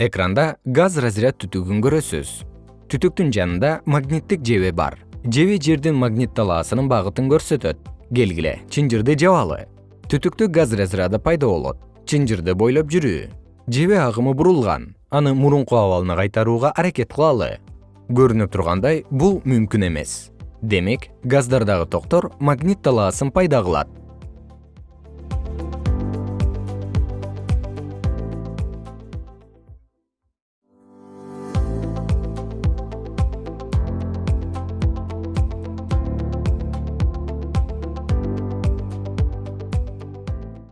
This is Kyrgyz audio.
экранда газ разряд түтүгүн көрөсүз. Түтүктүн жанында магниттик жебе бар. Жебе жердин магнит талаасынын багытын көрсөтөт. Келгиле чынжырды жабалы түтүктө газ разряды пайда болот. Чынжырды бойлоп жүрүү. Жебе агымы бурулган. Аны мурунку абалына кайтарууга аракет кылалы. Көрүнүп тургандай бул мүмкүн эмес. Демек газдардагы токтор магнит талаасын пайда кылат.